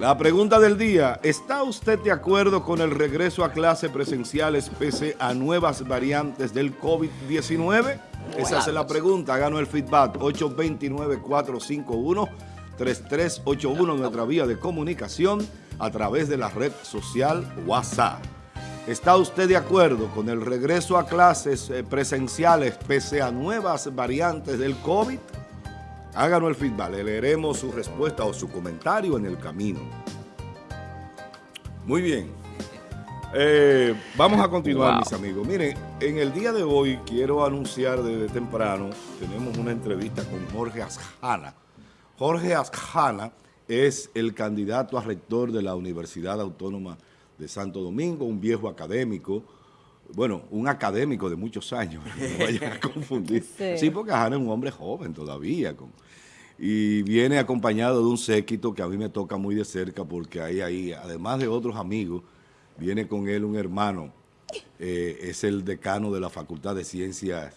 La pregunta del día, ¿está usted de acuerdo con el regreso a clases presenciales pese a nuevas variantes del COVID-19? Esa es la pregunta, háganos el feedback, 829-451-3381, nuestra vía de comunicación a través de la red social WhatsApp. ¿Está usted de acuerdo con el regreso a clases eh, presenciales pese a nuevas variantes del COVID? Háganos el feedback, le leeremos su respuesta o su comentario en el camino. Muy bien. Eh, vamos a continuar, mis amigos. Miren, en el día de hoy quiero anunciar desde temprano, tenemos una entrevista con Jorge Asjana. Jorge Asjana es el candidato a rector de la Universidad Autónoma de Santo Domingo, un viejo académico, bueno, un académico de muchos años, no vayan a confundir. Sí, porque Jana es un hombre joven todavía, y viene acompañado de un séquito que a mí me toca muy de cerca porque ahí, ahí, además de otros amigos, viene con él un hermano, eh, es el decano de la Facultad de Ciencias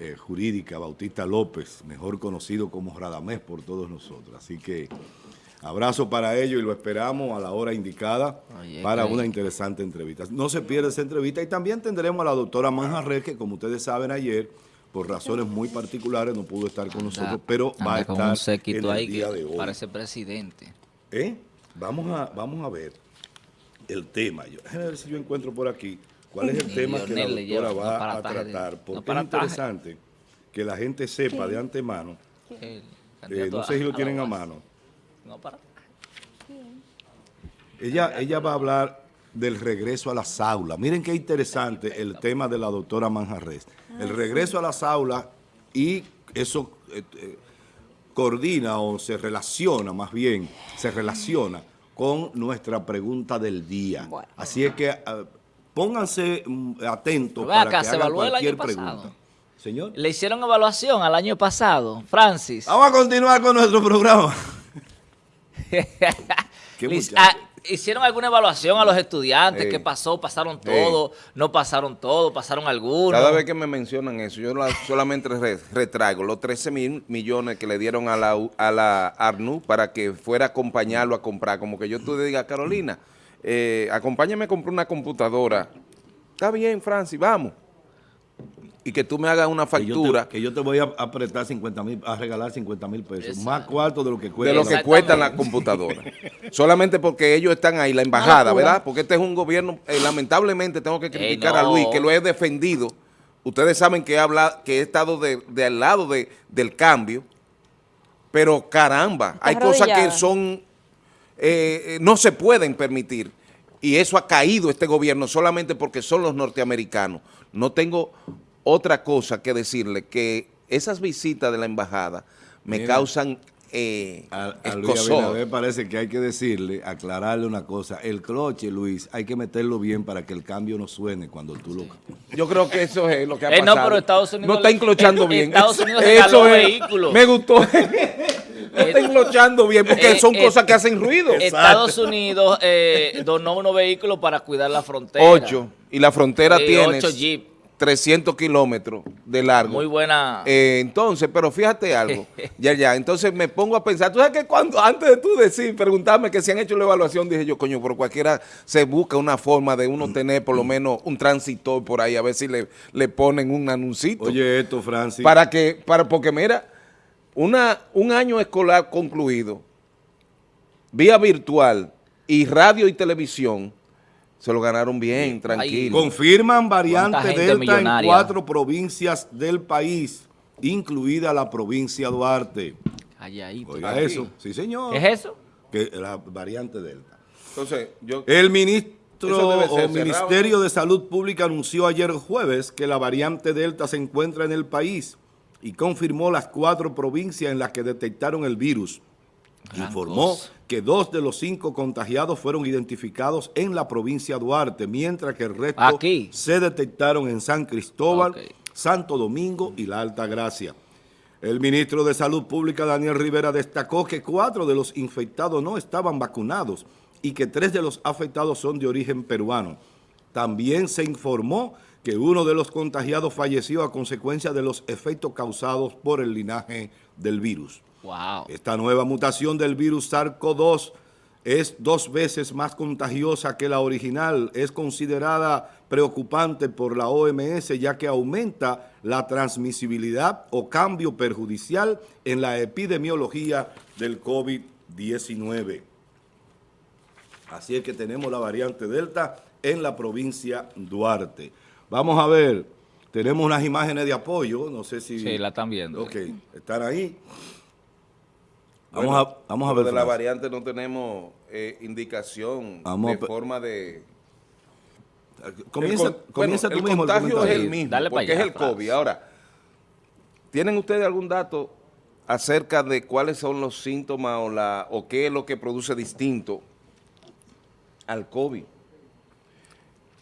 eh, Jurídicas, Bautista López, mejor conocido como Radamés por todos nosotros. Así que Abrazo para ellos y lo esperamos a la hora indicada para una interesante entrevista. No se pierda esa entrevista y también tendremos a la doctora Manjarres, que como ustedes saben ayer, por razones muy particulares no pudo estar con nosotros, pero va a estar en el día de hoy. Parece presidente. ¿Eh? Vamos a, vamos a ver el tema. Yo, a ver si yo encuentro por aquí cuál es el tema que la doctora va a tratar, porque es interesante que la gente sepa de antemano, eh, no sé si lo tienen a mano, no para. Ella, ella va a hablar del regreso a las aulas. Miren qué interesante el tema de la doctora Manjarres. El regreso a las aulas y eso eh, eh, coordina o se relaciona más bien, se relaciona con nuestra pregunta del día. Así es que ah, pónganse mm, atentos para que hagan cualquier pregunta. Señor. Le hicieron evaluación al año pasado, Francis. Vamos a continuar con nuestro programa. Ah, ¿Hicieron alguna evaluación a los estudiantes? ¿Qué pasó? ¿Pasaron todo? ¿No pasaron todo? ¿Pasaron algunos? Cada vez que me mencionan eso, yo solamente retraigo los 13 mil millones que le dieron a la, a la ARNU para que fuera a acompañarlo a comprar. Como que yo tú le diga, Carolina, eh, acompáñame a comprar una computadora. Está bien, Francis, vamos y que tú me hagas una factura. Que yo te, voy a apretar 50 mil, a regalar 50 mil pesos, más cuarto de lo que cuesta. De lo que cuesta la computadora. Solamente porque ellos están ahí, la embajada, ¿verdad? Porque este es un gobierno, eh, lamentablemente tengo que criticar a Luis, que lo he defendido. Ustedes saben que he, hablado, que he estado de, al lado de, del cambio, pero caramba, hay cosas que son, eh, eh, no se pueden permitir. Y eso ha caído este gobierno solamente porque son los norteamericanos. No tengo otra cosa que decirle, que esas visitas de la embajada me causan eh, a, a parece que hay que decirle, aclararle una cosa. El cloche, Luis, hay que meterlo bien para que el cambio no suene cuando tú lo... Yo creo que eso es lo que ha pasado. Eh, no, pero Estados Unidos... No está enclochando bien. Estados Unidos eso es, vehículos. Me gustó. No está enclochando bien porque eh, son eh, cosas que hacen ruido. Estados Unidos donó unos vehículos para cuidar la frontera. Ocho. Y la frontera tiene... Ocho Jeep. 300 kilómetros de largo. Muy buena. Eh, entonces, pero fíjate algo, ya, ya, entonces me pongo a pensar, tú sabes que cuando, antes de tú decir, preguntarme que si han hecho la evaluación, dije yo, coño, por cualquiera se busca una forma de uno tener por lo menos un transitor por ahí, a ver si le, le ponen un anuncito. Oye esto, Francis. Para que, para, porque mira, una, un año escolar concluido, vía virtual y radio y televisión, se lo ganaron bien, tranquilo. Confirman variante Delta en cuatro provincias del país, incluida la provincia Duarte. Oiga eso, sí señor. ¿Es eso? Que la variante Delta. Entonces, yo... El ministro o Ministerio de Salud Pública anunció ayer jueves que la variante Delta se encuentra en el país y confirmó las cuatro provincias en las que detectaron el virus. Informó que dos de los cinco contagiados fueron identificados en la provincia de Duarte, mientras que el resto se detectaron en San Cristóbal, Santo Domingo y La Alta Gracia. El ministro de Salud Pública, Daniel Rivera, destacó que cuatro de los infectados no estaban vacunados y que tres de los afectados son de origen peruano. También se informó que uno de los contagiados falleció a consecuencia de los efectos causados por el linaje del virus. Esta nueva mutación del virus SARS-CoV-2 es dos veces más contagiosa que la original. Es considerada preocupante por la OMS ya que aumenta la transmisibilidad o cambio perjudicial en la epidemiología del COVID-19. Así es que tenemos la variante Delta en la provincia Duarte. Vamos a ver, tenemos unas imágenes de apoyo, no sé si... Sí, la están viendo. Ok, están ahí. Vamos, a, vamos a ver. De la variante no tenemos eh, indicación de forma de... Comienza, el, comienza tú mismo. El contagio es el mismo, porque es el COVID. Ahora, ¿tienen ustedes algún dato acerca de cuáles son los síntomas o, la, o qué es lo que produce distinto al COVID?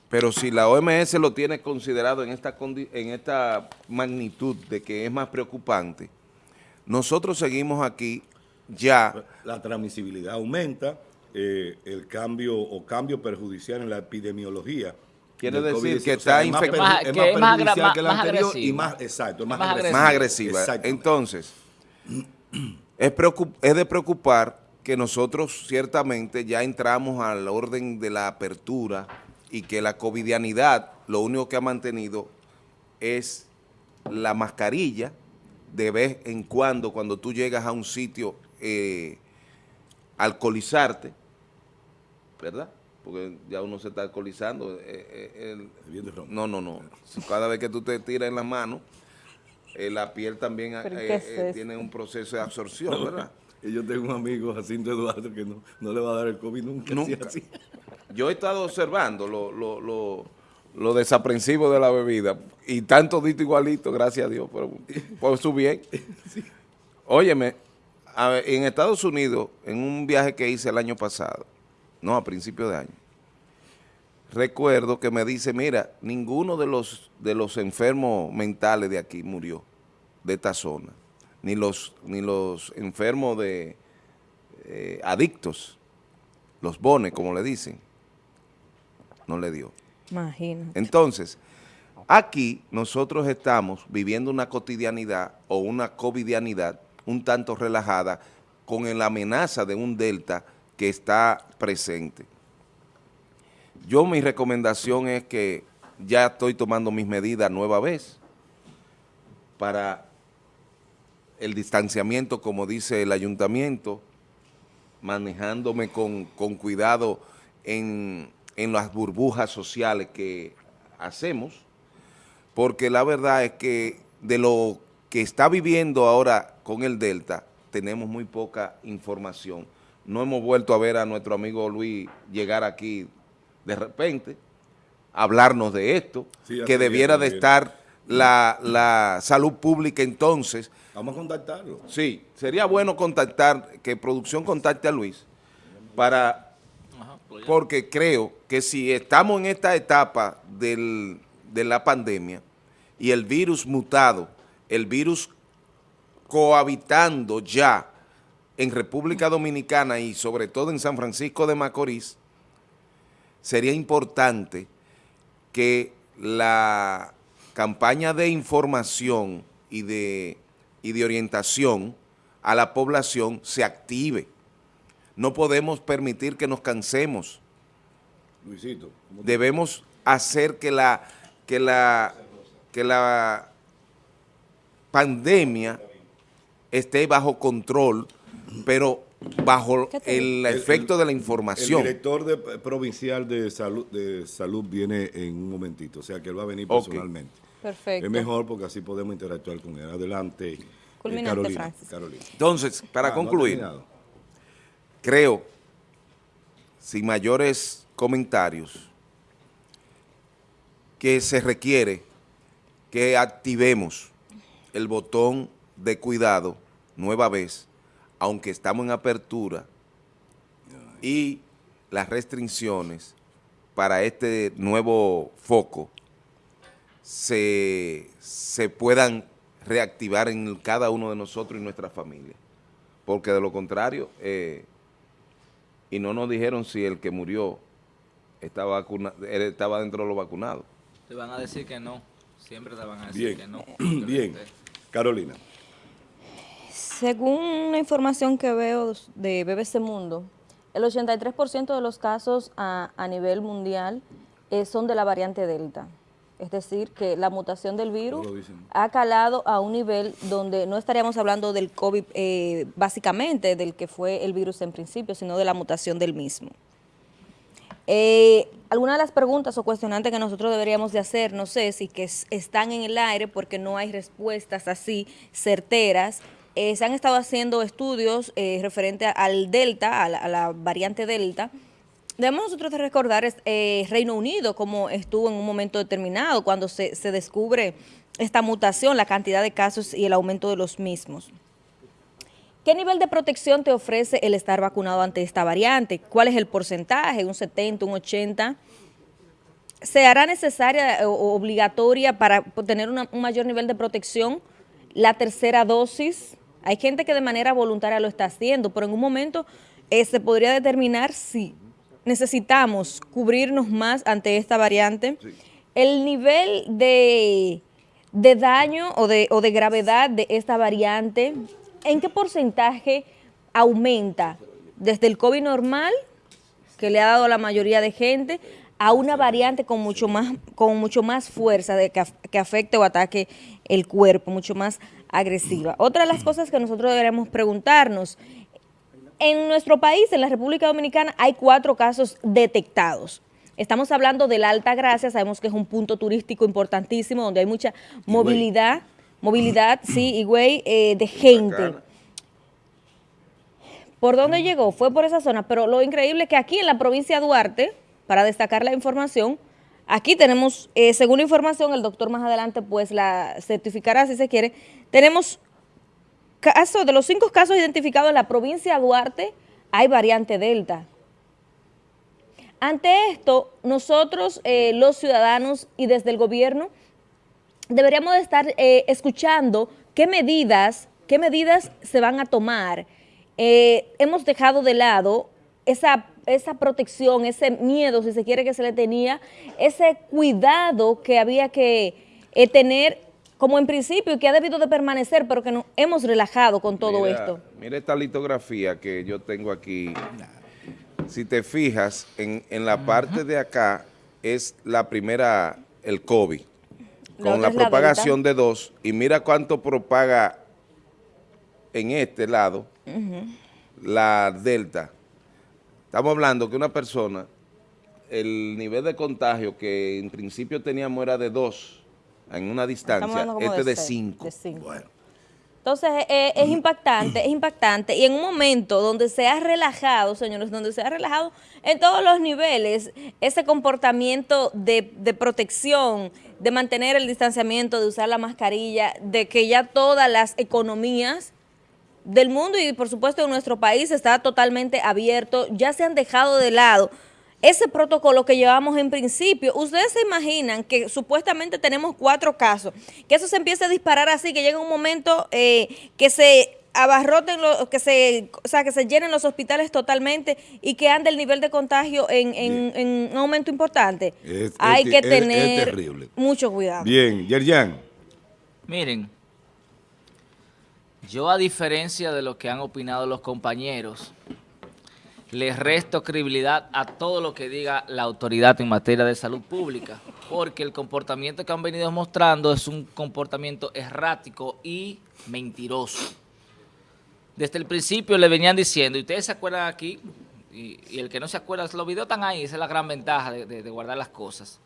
Pero si la OMS lo tiene considerado en esta, en esta magnitud de que es más preocupante, nosotros seguimos aquí ya... La transmisibilidad aumenta, eh, el cambio o cambio perjudicial en la epidemiología. Quiere decir que está infectada. Es más, perjudicial que la anterior y más, exacto, más, agresiva. Entonces, es, es de preocupar que nosotros ciertamente ya entramos al orden de la apertura y que la covidianidad lo único que ha mantenido es la mascarilla de vez en cuando, cuando tú llegas a un sitio, eh, alcoholizarte, ¿verdad? Porque ya uno se está alcoholizando. Eh, eh, no, no, no. Cada vez que tú te tiras en la mano, la piel también tiene un proceso de absorción, ¿verdad? Y yo tengo un amigo, Jacinto Eduardo, que no, no le va a dar el COVID nunca. Nunca. Yo he estado observando lo, lo, lo, lo, desaprensivo de la bebida y tanto dito igualito, gracias a Dios, por, por su bien. Óyeme, en Estados Unidos, en un viaje que hice el año pasado, no, a principio de año, recuerdo que me dice, mira, ninguno de los, de los enfermos mentales de aquí murió, de esta zona, ni los, ni los enfermos de eh, adictos, los bones, como le dicen, no le dio. Imagínate. Entonces, aquí nosotros estamos viviendo una cotidianidad o una covidianidad un tanto relajada con la amenaza de un delta que está presente. Yo mi recomendación es que ya estoy tomando mis medidas nueva vez para el distanciamiento, como dice el ayuntamiento, manejándome con, con cuidado en, en las burbujas sociales que hacemos, porque la verdad es que de lo que está viviendo ahora con el Delta, tenemos muy poca información. No hemos vuelto a ver a nuestro amigo Luis llegar aquí de repente, hablarnos de esto, que debiera de estar la, la, salud pública entonces. Vamos a contactarlo. Sí, sería bueno contactar, que producción contacte a Luis, para porque creo que si estamos en esta etapa del, de la pandemia y el virus mutado, el virus cohabitando ya en República Dominicana y sobre todo en San Francisco de Macorís, sería importante que la campaña de información y de, y de orientación a la población se active no podemos permitir que nos cansemos. Luisito. Debemos hacer que la, que la, que la pandemia esté bajo control, pero bajo el efecto de la información. El director de, provincial de salud, de salud viene en un momentito, o sea que él va a venir personalmente. Perfecto. Es mejor porque así podemos interactuar con él. Adelante, eh, Carolina, Entonces, para ah, concluir creo, sin mayores comentarios, que se requiere que activemos el botón de cuidado nueva vez, aunque estamos en apertura, y las restricciones para este nuevo foco se, se puedan reactivar en cada uno de nosotros y nuestra familia. Porque de lo contrario, eh, y no nos dijeron si el que murió estaba, estaba dentro de los vacunados. Te van a decir que no, siempre te van a decir que no. Bien, Carolina. Según la información que veo de BBC Mundo, El 83% de los casos a, nivel mundial eh, son de la variante Delta. Es decir, que la mutación del virus ha calado a un nivel donde no estaríamos hablando del COVID eh, básicamente, del que fue el virus en principio, sino de la mutación del mismo. Eh, algunas de las preguntas o cuestionantes que nosotros deberíamos de hacer, no sé si que están en el aire porque no hay respuestas así certeras, eh, se han estado haciendo estudios eh, referente al Delta, a la, variante Delta. Debemos nosotros recordar eh, Reino Unido como estuvo en un momento determinado cuando se, se descubre esta mutación, la cantidad de casos y el aumento de los mismos. ¿Qué nivel de protección te ofrece el estar vacunado ante esta variante? ¿Cuál es el porcentaje? ¿Un 70, un 80? ¿Se hará necesaria o obligatoria para tener un mayor nivel de protección la tercera dosis? Hay gente que de manera voluntaria lo está haciendo, pero en un momento eh, se podría determinar si necesitamos cubrirnos más ante esta variante. El nivel de, daño o de, o de gravedad de esta variante, ¿en qué porcentaje aumenta desde el COVID normal, que le ha dado a la mayoría de gente, a una variante con mucho más, con mucho más fuerza de que, que afecte o ataque el cuerpo, mucho más agresiva. Otra de las cosas que nosotros deberemos preguntarnos, en nuestro país, en la República Dominicana, hay cuatro casos detectados. Estamos hablando de la Alta Gracia, sabemos que es un punto turístico importantísimo, donde hay mucha movilidad, movilidad, sí, y güey, eh, de gente. ¿Por dónde llegó? Fue por esa zona, pero lo increíble es que aquí en la provincia de Duarte, para destacar la información, Aquí tenemos, eh, según información, el doctor más adelante pues la certificará si se quiere, tenemos casos, de los cinco casos identificados en la provincia de Duarte, hay variante Delta. Ante esto, nosotros, eh, los ciudadanos y desde el gobierno, deberíamos estar eh, escuchando qué medidas, qué medidas se van a tomar. hemos dejado de lado esa esa protección, ese miedo, si se quiere, que se le tenía, ese cuidado que había que eh, tener como en principio y que ha debido de permanecer, pero que nos hemos relajado con todo esto. Mira esta litografía que yo tengo aquí. Si te fijas, en, la parte de acá es la primera, el COVID, con la, propagación de dos, y mira cuánto propaga en este lado la delta Estamos hablando que una persona, el nivel de contagio que en principio teníamos era de dos en una distancia, este de, cinco. Entonces eh, eh, es impactante, es impactante. Y en un momento donde se ha relajado, señores, donde se ha relajado en todos los niveles ese comportamiento de, de protección, de mantener el distanciamiento, de usar la mascarilla, de que ya todas las economías del mundo y por supuesto en nuestro país está totalmente abierto, ya se han dejado de lado ese protocolo que llevamos en principio. Ustedes se imaginan que supuestamente tenemos cuatro casos, que eso se empiece a disparar así, que llega un momento eh, que se abarroten, los, que se, o sea, que se llenen los hospitales totalmente y que ande el nivel de contagio en, un aumento importante. Hay que tener mucho cuidado. Bien, Yerjan. Miren, yo, a diferencia de lo que han opinado los compañeros, les resto credibilidad a todo lo que diga la autoridad en materia de salud pública, porque el comportamiento que han venido mostrando es un comportamiento errático y mentiroso. Desde el principio le venían diciendo, y ustedes se acuerdan aquí, y, el que no se acuerda, los videos están ahí, esa es la gran ventaja de guardar las cosas,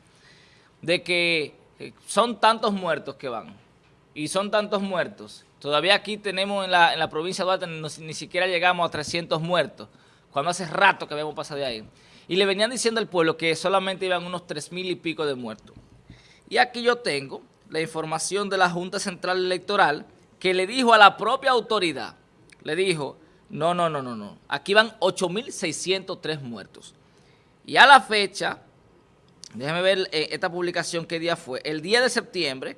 de que eh, son tantos muertos que van, y son tantos muertos Todavía aquí tenemos en la, provincia de Duarte, ni siquiera llegamos a 300 muertos, cuando hace rato que habíamos pasado de ahí. Y le venían diciendo al pueblo que solamente iban unos 3 mil y pico de muertos. Y aquí yo tengo la información de la Junta Central Electoral que le dijo a la propia autoridad, le dijo, no, no, no, no, no, aquí van 8.603 muertos. Y a la fecha, déjeme ver eh, esta publicación qué día fue, el día de septiembre,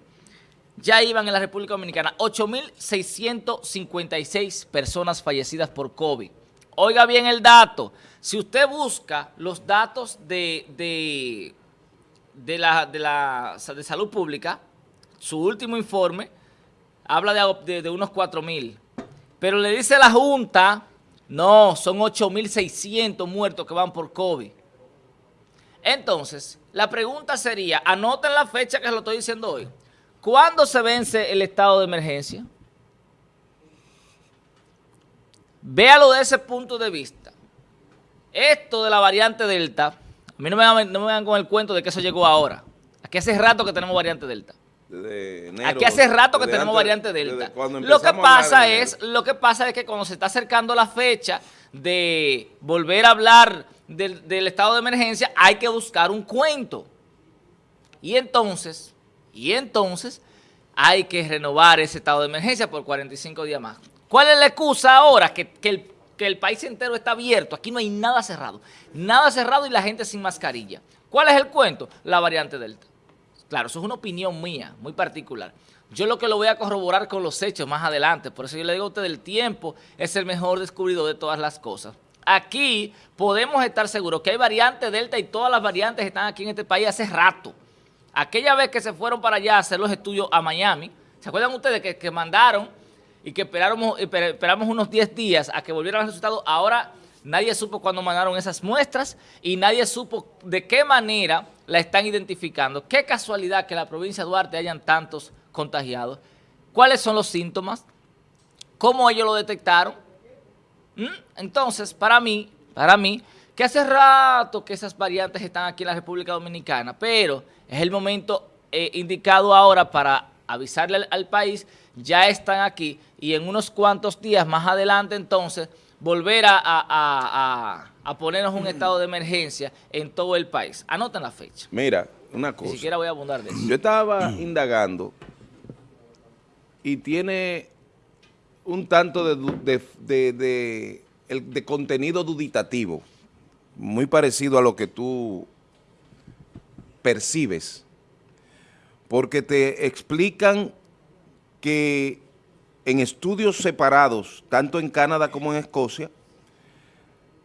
ya iban en la República Dominicana 8.656 personas fallecidas por COVID. Oiga bien el dato. Si usted busca los datos de, de, la, de, la, de salud pública, su último informe habla de, de unos 4.000. Pero le dice la Junta No, son 8.600 muertos que van por COVID. Entonces, la pregunta sería, anoten la fecha que lo estoy diciendo hoy. ¿Cuándo se vence el estado de emergencia? Véalo de ese punto de vista. Esto de la variante Delta, a mí no me, van, con el cuento de que eso llegó ahora. Aquí hace rato que tenemos variante Delta. Aquí hace rato que tenemos variante Delta. Lo que pasa es, lo que pasa es que cuando se está acercando la fecha de volver a hablar del, del estado de emergencia, hay que buscar un cuento. Y entonces, y entonces hay que renovar ese estado de emergencia por 45 días más. ¿Cuál es la excusa ahora? Que, el, que el país entero está abierto. Aquí no hay nada cerrado. Nada cerrado y la gente sin mascarilla. ¿Cuál es el cuento? La variante Delta. Claro, eso es una opinión mía, muy particular. Yo lo que lo voy a corroborar con los hechos más adelante. Por eso yo le digo a usted, el tiempo es el mejor descubridor de todas las cosas. Aquí podemos estar seguros que hay variante Delta y todas las variantes están aquí en este país hace rato. Aquella vez que se fueron para allá a hacer los estudios a Miami, ¿se acuerdan ustedes que, que mandaron y que esperamos, esperamos unos 10 días a que volvieran los resultados. Ahora nadie supo cuándo mandaron esas muestras y nadie supo de qué manera la están identificando. Qué casualidad que en la provincia de Duarte hayan tantos contagiados. ¿Cuáles son los síntomas? ¿Cómo ellos lo detectaron? ¿Mm? Entonces, para mí, para mí, que hace rato que esas variantes están aquí en la República Dominicana, pero es el momento eh, indicado ahora para avisarle al país, ya están aquí y en unos cuantos días más adelante entonces volver a, ponernos un estado de emergencia en todo el país. Anoten la fecha. Mira, una cosa. Ni siquiera voy a abundar de eso. Yo estaba indagando y tiene un tanto de, de, de, contenido duditativo, muy parecido a lo que tú percibes, porque te explican que en estudios separados, tanto en Canadá como en Escocia,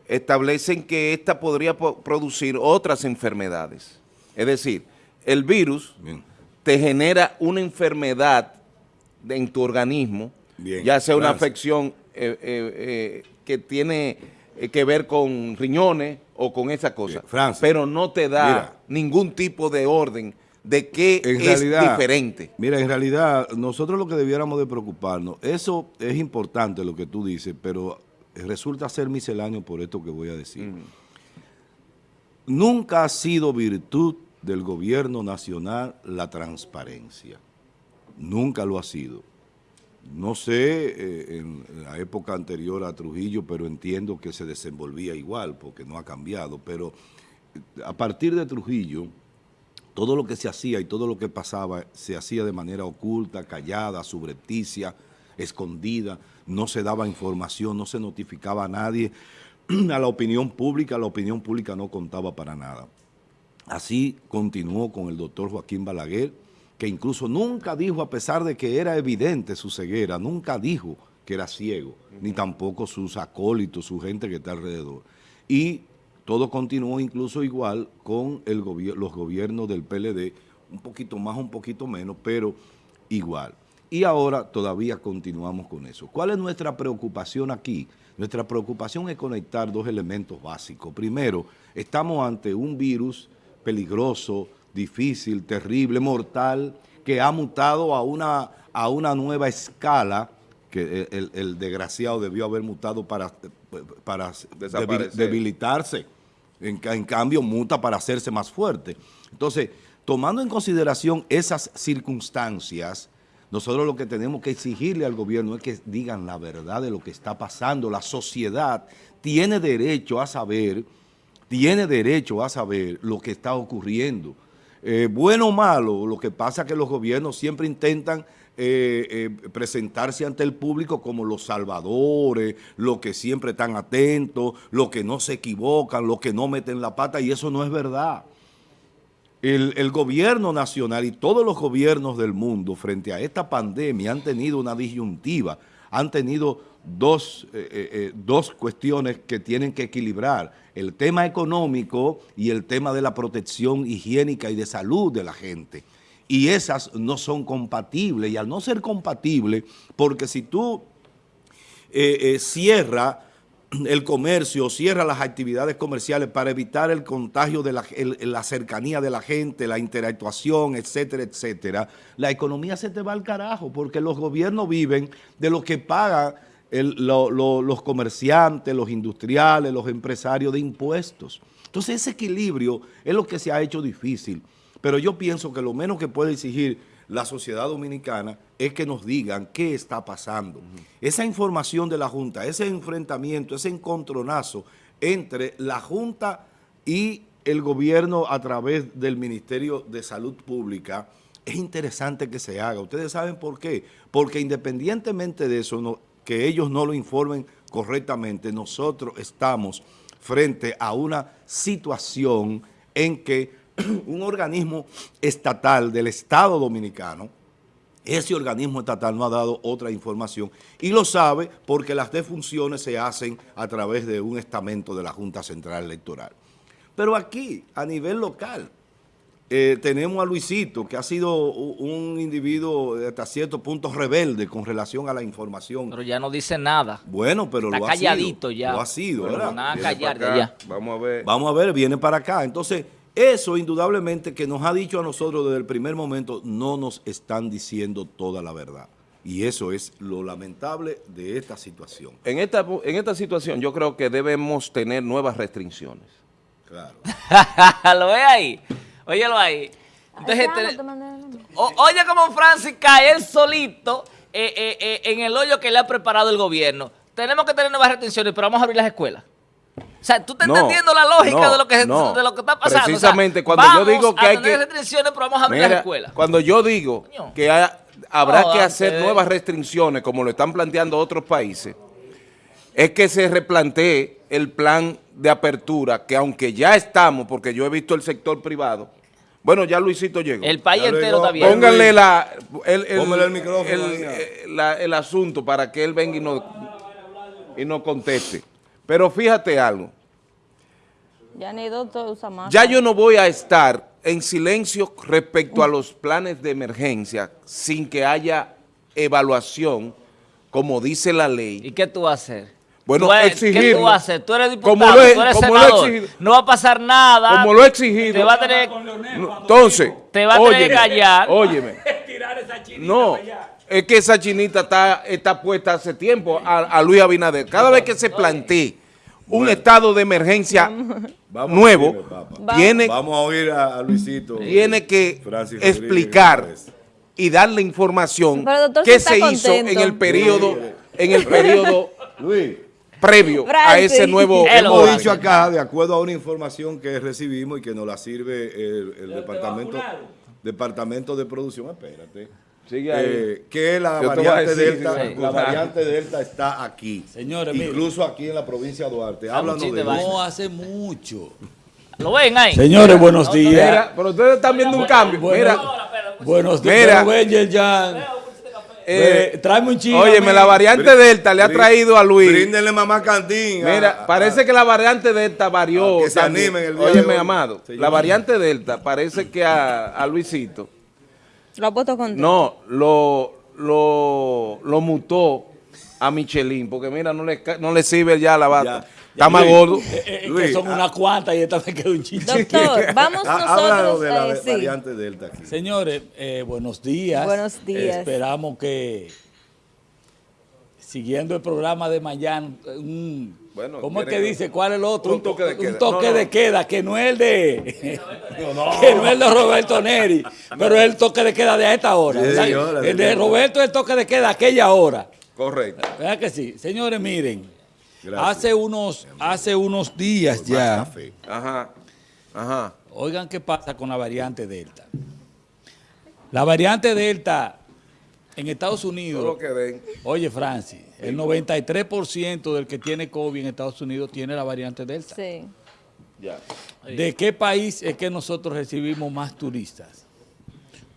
establecen que esta podría producir otras enfermedades. Es decir, el virus te genera una enfermedad en tu organismo, ya sea una afección eh, eh, eh, que tiene que ver con riñones o con esa cosa, pero no te da ningún tipo de orden de qué es diferente. Mira, en realidad, nosotros lo que debiéramos de preocuparnos, eso es importante lo que tú dices, pero resulta ser misceláneo por esto que voy a decir. Nunca ha sido virtud del gobierno nacional la transparencia. Nunca lo ha sido. No sé eh, en la época anterior a Trujillo, pero entiendo que se desenvolvía igual porque no ha cambiado. Pero a partir de Trujillo, todo lo que se hacía y todo lo que pasaba se hacía de manera oculta, callada, subrepticia, escondida, no se daba información, no se notificaba a nadie, a la opinión pública, la opinión pública no contaba para nada. Así continuó con el doctor Joaquín Balaguer, que incluso nunca dijo, a pesar de que era evidente su ceguera, nunca dijo que era ciego, ni tampoco sus acólitos, su gente que está alrededor. Y todo continuó incluso igual con el los gobiernos del PLD, un poquito más, un poquito menos, pero igual. Y ahora todavía continuamos con eso. ¿Cuál es nuestra preocupación aquí? Nuestra preocupación es conectar dos elementos básicos. Primero, estamos ante un virus peligroso, difícil, terrible, mortal, que ha mutado a una, a una nueva escala, que el, desgraciado debió haber mutado para, para debilitarse en, cambio, muta para hacerse más fuerte. Entonces, tomando en consideración esas circunstancias, nosotros lo que tenemos que exigirle al gobierno es que digan la verdad de lo que está pasando. La sociedad tiene derecho a saber, tiene derecho a saber lo que está ocurriendo. Eh, bueno o malo, lo que pasa es que los gobiernos siempre intentan eh, eh, presentarse ante el público como los salvadores, los que siempre están atentos, los que no se equivocan, los que no meten la pata, y eso no es verdad. El, gobierno nacional y todos los gobiernos del mundo frente a esta pandemia han tenido una disyuntiva, han tenido dos, eh, dos cuestiones que tienen que equilibrar, el tema económico y el tema de la protección higiénica y de salud de la gente y esas no son compatibles. Y al no ser compatibles, porque si tú eh, eh, cierras el comercio, cierra las actividades comerciales para evitar el contagio de la, la, cercanía de la gente, la interactuación, etcétera, etcétera, la economía se te va al carajo porque los gobiernos viven de lo que pagan los comerciantes, los industriales, los empresarios de impuestos. Entonces ese equilibrio es lo que se ha hecho difícil. Pero yo pienso que lo menos que puede exigir la sociedad dominicana es que nos digan qué está pasando. Esa información de la Junta, ese enfrentamiento, ese encontronazo entre la Junta y el gobierno a través del Ministerio de Salud Pública, es interesante que se haga. Ustedes saben por qué. Porque independientemente de eso, que ellos no lo informen correctamente, nosotros estamos frente a una situación en que un organismo estatal del Estado Dominicano, ese organismo estatal no ha dado otra información y lo sabe porque las defunciones se hacen a través de un estamento de la Junta Central Electoral. Pero aquí, a nivel local, eh, tenemos a Luisito, que ha sido un individuo hasta cierto punto rebelde con relación a la información. Pero ya no dice nada. Bueno, pero lo ha calladito sido. ya. Lo ha sido, ¿verdad? Nada callar ya. Vamos a ver. Vamos a ver, viene para acá. Entonces, eso indudablemente que nos ha dicho a nosotros desde el primer momento, no nos están diciendo toda la verdad. Y eso es lo lamentable de esta situación. En esta, en esta situación yo creo que debemos tener nuevas restricciones. Claro. lo ve ahí. Óyelo ahí. Entonces, oye como Francis cae él solito eh, eh, eh, en el hoyo que le ha preparado el gobierno. Tenemos que tener nuevas restricciones, pero vamos a abrir las escuelas. O sea, tú estás entendiendo la lógica de, lo que, de lo que está pasando. Precisamente, cuando yo digo que hay que... restricciones, pero vamos a abrir las escuelas. Cuando yo digo que habrá que hacer nuevas restricciones, como lo están planteando otros países, es que se replantee el plan de apertura, que aunque ya estamos, porque yo he visto el sector privado, bueno, ya Luisito llegó. El país entero está bien. Pónganle la, el, el, micrófono el, asunto para que él venga y nos, y nos conteste. Pero fíjate algo. Ya, ni usa más. ya yo no voy a estar en silencio respecto a los planes de emergencia sin que haya evaluación, como dice la ley. ¿Y qué tú vas a hacer? Bueno, exigir. ¿Qué tú hacer? Tú eres diputado, tú eres senador. no va a pasar nada. Como lo he exigido. Te va a tener... Entonces, te va a tener que callar. Óyeme. no, es que esa chinita está, está puesta hace tiempo a, Luis Abinader. Cada vez que se plantee un estado de emergencia nuevo, tiene, vamos a oír a, Luisito. Tiene que explicar y darle información que se hizo en el periodo, en el periodo previo a ese nuevo... Hemos dicho acá, de acuerdo a una información que recibimos y que nos la sirve el, departamento, departamento de producción, espérate. Eh, que la variante, Delta, la variante Delta está aquí. Señores, Incluso aquí en la provincia de Duarte. Háblanos de No hace mucho. ¿Lo ven ahí? Señores, buenos días. pero ustedes están viendo un cambio. mira. Buenos días. Mira. Eh, tráeme un chingo. Óyeme, la variante Delta le ha traído a Luis. Bríndenle mamá Cantín. Mira, parece que la variante Delta varió. que se animen el día Óyeme, amado. La variante Delta parece que a, a Luisito ¿Lo ha puesto con No, lo, lo, lo mutó a Michelin, porque mira, no le, no le sirve ya la bata. Está más gordo. Eh, eh, eh, que son ah. unas cuantas y esta me quedó un chiste. Doctor, vamos nosotros. de la variante Delta aquí. Señores, buenos días. Buenos días. Esperamos que, siguiendo el programa de mañana, un ¿Cómo es que dice? ¿Cuál es el otro? Un toque de queda. Un toque de queda, que no es el de, que no es el de Roberto Neri, pero es el toque de queda de esta hora. el de Roberto es el toque de queda de aquella hora. Correcto. ¿Verdad que sí? Señores, miren, hace unos, hace unos días ya. Ajá, ajá. Oigan qué pasa con la variante Delta. La variante Delta en Estados Unidos, oye Francis, el 93% del que tiene COVID en Estados Unidos tiene la variante Delta. Sí. ¿De qué país es que nosotros recibimos más turistas?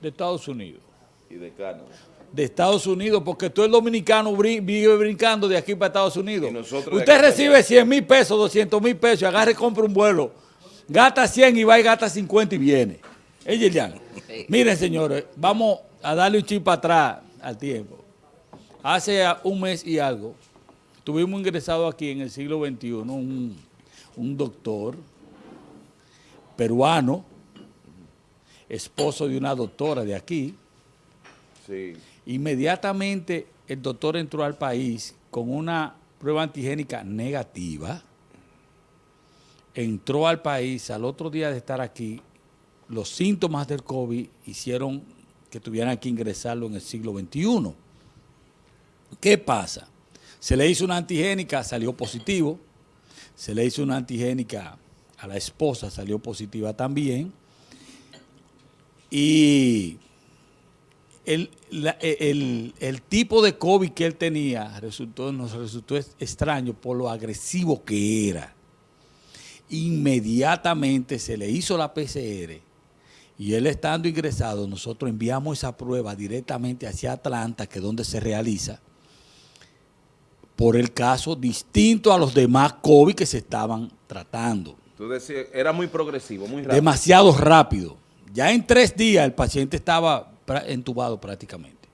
De Estados Unidos. ¿Y de Canadá? De Estados Unidos, porque todo el dominicano vive brincando de aquí para Estados Unidos. Usted recibe 100 mil pesos, 200 mil pesos, agarre y compra un vuelo, gasta 100 y va y gasta 50 y viene. Ella Miren, señores, vamos a darle un chip para atrás al tiempo. Hace un mes y algo, tuvimos ingresado aquí en el siglo XXI un, un doctor peruano, esposo de una doctora de aquí. Sí. Inmediatamente el doctor entró al país con una prueba antigénica negativa, entró al país, al otro día de estar aquí, los síntomas del COVID hicieron que tuvieran que ingresarlo en el siglo XXI. ¿Qué pasa? Se le hizo una antigénica, salió positivo, se le hizo una antigénica a la esposa, salió positiva también, y el, el, tipo de COVID que él tenía resultó, nos resultó extraño por lo agresivo que era. Inmediatamente se le hizo la PCR y él estando ingresado, nosotros enviamos esa prueba directamente hacia Atlanta, que es donde se realiza, por el caso distinto a los demás COVID que se estaban tratando. Tú decías, era muy progresivo, muy rápido. Demasiado rápido. Ya en tres días el paciente estaba entubado prácticamente.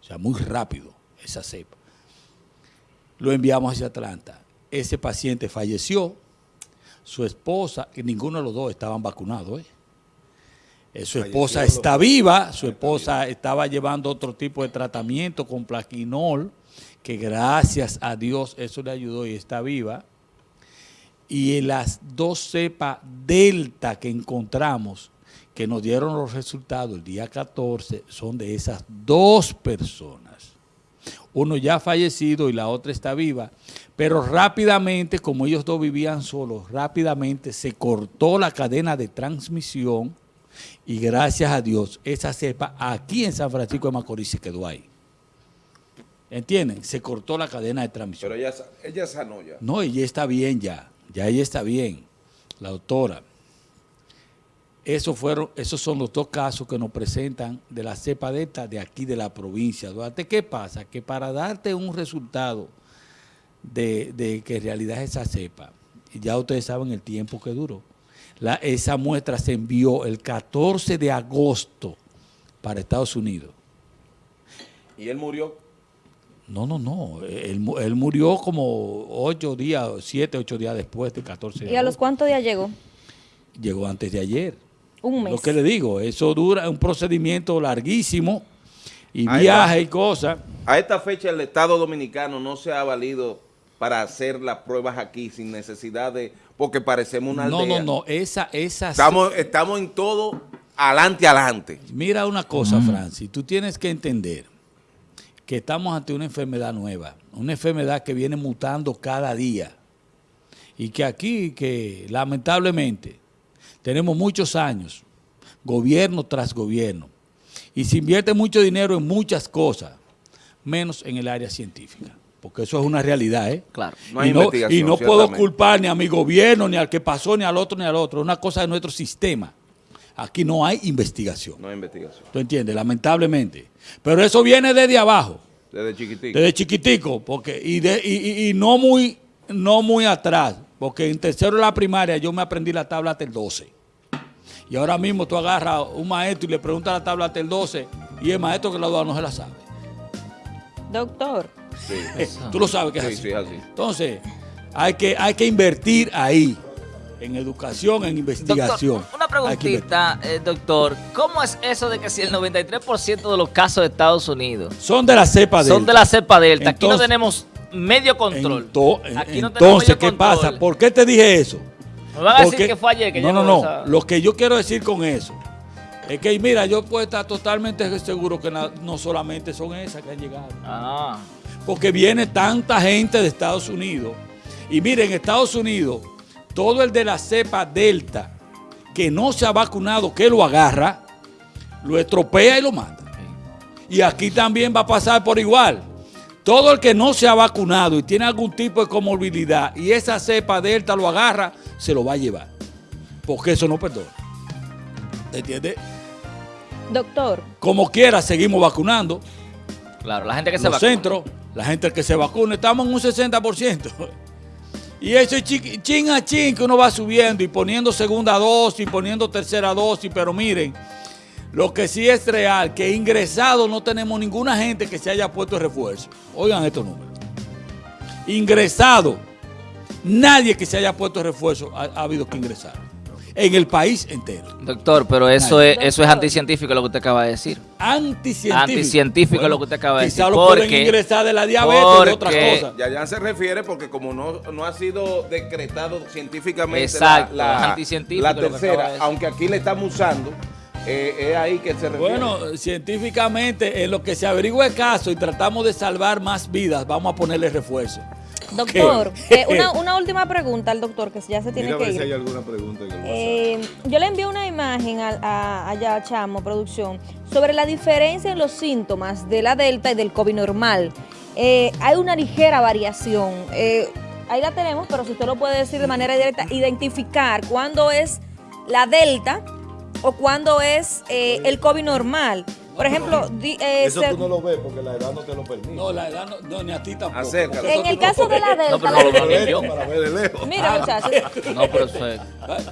O sea, muy rápido esa cepa. Lo enviamos hacia Atlanta. Ese paciente falleció. Su esposa, y ninguno de los dos estaban vacunados. ¿eh? Eh, su esposa está viva, su esposa estaba llevando otro tipo de tratamiento con plaquinol, que gracias a Dios eso le ayudó y está viva. Y en las dos cepas delta que encontramos, que nos dieron los resultados el día 14 son de esas dos personas. Uno ya ha fallecido y la otra está viva, pero rápidamente, como ellos dos vivían solos, rápidamente se cortó la cadena de transmisión y gracias a Dios esa cepa aquí en San Francisco de Macorís se quedó ahí. ¿Entienden? Se cortó la cadena de transmisión. Pero ella, ella sanó ya. No, ella está bien ya. Ya ella está bien, la doctora. Esos, fueron, esos son los dos casos que nos presentan de la cepa delta de aquí de la provincia. Duarte, ¿qué pasa? Que para darte un resultado de, que en realidad es esa cepa, ya ustedes saben el tiempo que duró. La, esa muestra se envió el 14 de agosto para Estados Unidos. ¿Y él murió? No, no, no. Él, él murió como ocho días, siete, ocho días después del 14 de agosto. ¿Y a los cuántos días llegó? Llegó antes de ayer. Un mes. Lo que le digo, eso dura un procedimiento larguísimo y viaje y cosas. A esta fecha el Estado Dominicano no se ha valido para hacer las pruebas aquí sin necesidad de, porque parecemos una aldea. No, no, no, esa, esa. Estamos, estamos en todo adelante, adelante. Mira una cosa, Francis, tú tienes que entender que estamos ante una enfermedad nueva, una enfermedad que viene mutando cada día y que aquí, que lamentablemente, tenemos muchos años, gobierno tras gobierno, y se invierte mucho dinero en muchas cosas, menos en el área científica. Porque eso es una realidad, ¿eh? Claro. No hay y, no, y no puedo culpar ni a mi gobierno, ni al que pasó, ni al otro, ni al otro. Es una cosa de nuestro sistema. Aquí no hay investigación. No hay investigación. ¿Tú entiendes? Lamentablemente. Pero eso viene desde abajo. Desde chiquitico. Desde chiquitico. Porque, y, de, y, y no, muy, no muy atrás. Porque en tercero de la primaria yo me aprendí la tabla hasta el 12. Y ahora mismo tú agarras a un maestro y le preguntas la tabla hasta el 12 y el maestro que la duda no se la sabe. Doctor. Sí. tú lo sabes que es, así. Entonces, hay que, hay que invertir ahí en educación, en investigación. una preguntita, eh, doctor. ¿Cómo es eso de que si el 93% de los casos de Estados Unidos son de la cepa delta? Son de la cepa delta. Aquí no tenemos medio control. entonces, ¿qué pasa? ¿Por qué te dije eso? Me van a decir que fue ayer que No, no, no. Lo que yo quiero decir con eso es que, mira, yo puedo estar totalmente seguro que no solamente son esas que han llegado. Ah. Porque viene tanta gente de Estados Unidos. Y miren, en Estados Unidos, todo el de la cepa Delta que no se ha vacunado, que lo agarra, lo estropea y lo manda. Y aquí también va a pasar por igual. Todo el que no se ha vacunado y tiene algún tipo de comorbilidad y esa cepa delta lo agarra, se lo va a llevar. Porque eso no perdona. ¿Entiendes? Doctor. Como quiera, seguimos vacunando. Claro, la gente que se Los centros, la gente que se vacuna, estamos en un 60%. Y eso es chin a chin que uno va subiendo y poniendo segunda dosis, poniendo tercera dosis, pero miren, lo que sí es real, que ingresado no tenemos ninguna gente que se haya puesto refuerzo. Oigan estos números. ingresado, nadie que se haya puesto refuerzo ha, ha habido que ingresar. En el país entero. Doctor, pero eso es, eso es anticientífico lo que usted acaba de decir. Anticientífico. Anticientífico lo que usted acaba de decir. Quizá lo pueden ingresar de la diabetes o de otras cosas. Ya, ya se refiere porque como no, no ha sido decretado científicamente Exacto, la, la, de tercera, aunque aquí le estamos usando, eh, es ahí que se refiere. Bueno, científicamente, en lo que se averigua el caso y tratamos de salvar más vidas, vamos a ponerle refuerzo. Doctor, eh, una, una última pregunta al doctor, que ya se tiene Mira a que ver si ir. hay alguna pregunta en el. Eh, yo le envié una imagen a, a- allá a Chamo, producción, sobre la diferencia en los síntomas de la Delta y del COVID normal. Eh, hay una ligera variación. Eh, ahí la tenemos, pero si usted lo puede decir de manera directa, identificar cuándo es la Delta o cuándo es eh, el COVID normal. Por ejemplo, di- eh, Eso se- tú no lo ves porque la edad no te lo permite. No, la edad no, no, ni a ti tampoco. Acércalo. En el caso de la Delta, No, pero no lo veo ni yo. para ver de lejos. mira muchachos, No, pero eso es-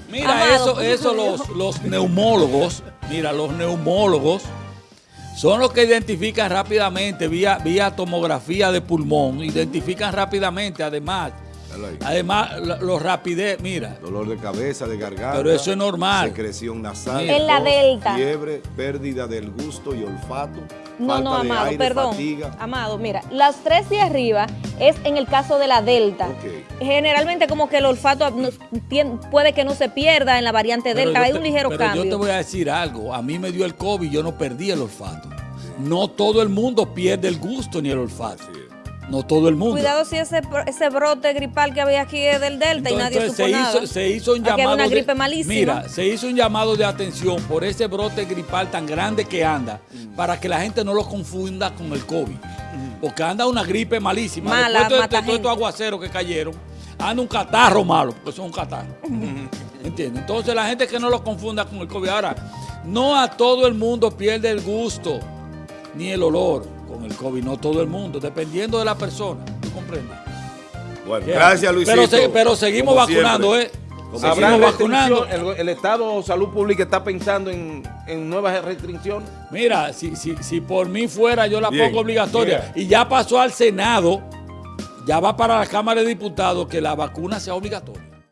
Mira, Amado, eso, ¿cómo eso los, los neumólogos, mira, los neumólogos son los que identifican rápidamente vía, vía tomografía de pulmón, identifican rápidamente, además, Además, la- los rapidez, mira, Dolor de cabeza, de garganta. Pero eso es normal. Secreción nasal. En la delta. Fiebre, pérdida del gusto y olfato. No, falta no, de Amado, aire, perdón. fatiga. Amado, mira, las tres de arriba es en el caso de la Delta. Generalmente como que el olfato puede que no se pierda en la variante Pero Delta, hay te- un ligero pero cambio. yo te voy a decir algo, a mí me dio el COVID, yo no perdí el olfato. No todo el mundo pierde el gusto ni el olfato. Es. No todo el mundo. Cuidado si ese, ese brote gripal que había aquí es del Delta y nadie Entonces, supo se nada. hizo, se hizo un llamado una de- gripe malísima. Mira, se hizo un llamado de atención por ese brote gripal tan grande que anda, Mm. para que la gente no lo confunda con el COVID. Porque anda una gripe malísima. Mala, Después de, mata de todos estos aguaceros que cayeron, anda un catarro malo, porque eso es un catarro. ¿Entiendes? Entonces la gente que no lo confunda con el COVID. Ahora, no a todo el mundo pierde el gusto ni el olor con el COVID, no todo el mundo, dependiendo de la persona. ¿Tú comprendes? Bueno, ¿Qué gracias? Luisito. Pero, se- pero seguimos Como vacunando, siempre. ¿eh? Como Seguimos ¿Habrá vacunando. ¿El, el Estado Salud Pública está pensando en, en nuevas restricciones? Mira, si, si, si por mí fuera, yo la Bien, pongo obligatoria. bien. Y ya pasó al Senado, ya va para la Cámara de Diputados que la vacuna sea obligatoria.